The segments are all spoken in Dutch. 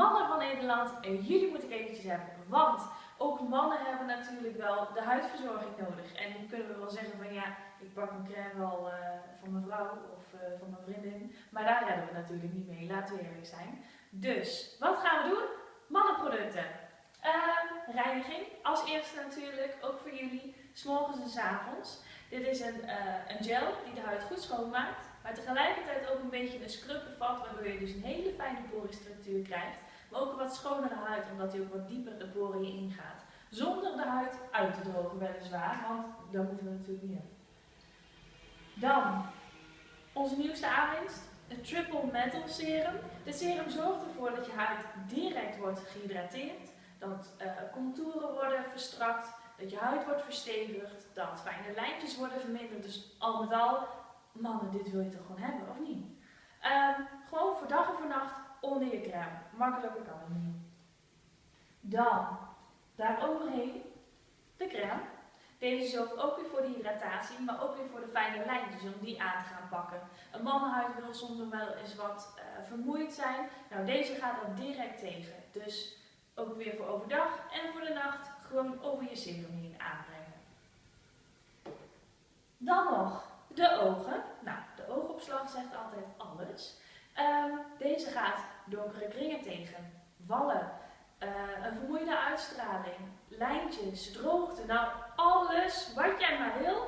mannen van Nederland en jullie moet ik eventjes hebben. Want ook mannen hebben natuurlijk wel de huidverzorging nodig. En dan kunnen we wel zeggen van ja, ik pak mijn crème wel uh, van mijn vrouw of uh, van mijn vriendin. Maar daar redden we natuurlijk niet mee, laten we eerlijk zijn. Dus, wat gaan we doen? Mannenproducten. Uh, reiniging, als eerste natuurlijk, ook voor jullie, s'morgens en s avonds. Dit is een, uh, een gel die de huid goed schoonmaakt, maar tegelijkertijd ook een beetje een scrub bevat, waardoor je dus een hele fijne porenstructuur krijgt. Maar ook een wat schonere huid, omdat hij ook wat dieper de poren ingaat. Zonder de huid uit te drogen weliswaar, want dat moeten we natuurlijk niet hebben. Dan, onze nieuwste aanwinst, het Triple Metal Serum. Dit serum zorgt ervoor dat je huid direct wordt gehydrateerd, dat uh, contouren worden verstrakt, dat je huid wordt verstevigd, dat fijne lijntjes worden verminderd. Dus al met al, mannen, dit wil je toch gewoon hebben, of niet? Um, gewoon voor dag en voor nacht onder je crème. Makkelijker kan het niet. Dan, daar overheen, de crème. Deze zorgt ook weer voor de hydratatie, maar ook weer voor de fijne lijntjes om die aan te gaan pakken. Een mannenhuid wil soms wel eens wat uh, vermoeid zijn. Nou, deze gaat dat direct tegen. Dus ook weer voor overdag en voor de nacht gewoon over je serum heen aanbrengen. Dan nog de ogen. Nou, de oogopslag zegt altijd alles. Um, deze gaat donkere kringen tegen, wallen, uh, een vermoeide uitstraling, lijntjes, droogte. Nou, alles wat jij maar wil,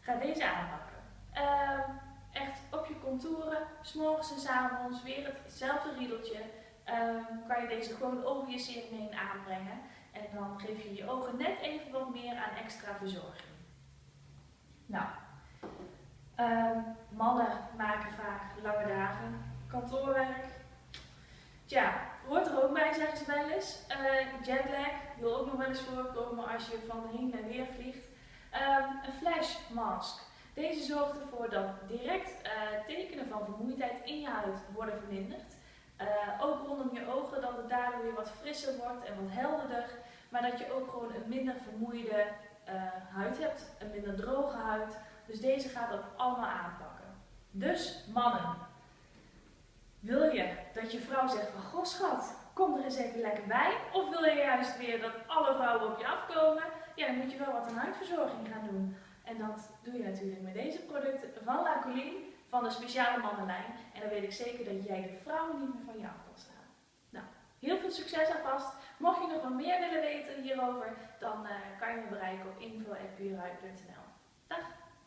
ga deze aanpakken. Um, echt op je contouren, s'morgens en s avonds, weer hetzelfde riedeltje. Um, kan je deze gewoon over je serum heen aanbrengen. En dan geef je je ogen net even wat meer aan extra verzorging. Nou, mannen maken vaak lange dagen, kantoorwerk. Tja, hoort er ook bij, zeggen ze wel eens. Uh, jetlag wil ook nog wel eens voorkomen als je van heen naar weer vliegt. Um, een flash mask. Deze zorgt ervoor dat direct uh, tekenen van vermoeidheid in je huid worden verminderd. Uh, ook rondom je ogen, dat het daardoor weer wat frisser wordt en wat helderder. Maar dat je ook gewoon een minder vermoeide huid hebt, een minder droge huid. Dus deze gaat dat allemaal aanpakken. Dus mannen, wil je dat je vrouw zegt van, goh schat, kom er eens even lekker bij? Of wil je juist weer dat alle vrouwen op je afkomen? Ja, dan moet je wel wat aan huidverzorging gaan doen. En dat doe je natuurlijk met deze producten van La Colline, van de speciale mannenlijn. En dan weet ik zeker dat jij de vrouwen niet meer van je af kan staan. Nou, heel veel succes alvast. Mocht je nog wat meer willen weten hierover, dan uh, kan je me bereiken op info.puurhuid.nl.